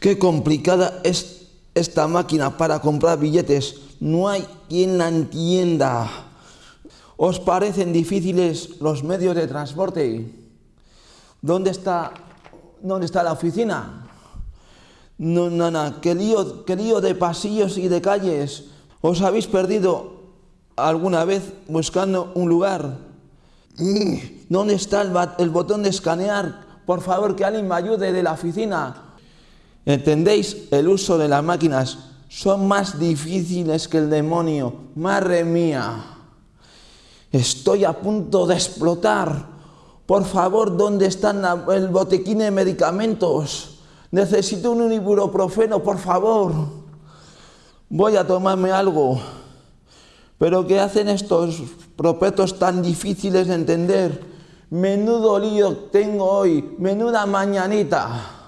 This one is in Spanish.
Qué complicada es esta máquina para comprar billetes. No hay quien la entienda. ¿Os parecen difíciles los medios de transporte? ¿Dónde está, dónde está la oficina? No, no, no, qué lío, qué lío de pasillos y de calles. ¿Os habéis perdido alguna vez buscando un lugar? ¿Dónde está el, el botón de escanear? Por favor, que alguien me ayude de la oficina. ¿Entendéis? El uso de las máquinas son más difíciles que el demonio. Madre mía, estoy a punto de explotar. Por favor, ¿dónde está el botequín de medicamentos? Necesito un ibuprofeno, por favor. Voy a tomarme algo. Pero ¿qué hacen estos propetos tan difíciles de entender? Menudo lío tengo hoy, menuda mañanita.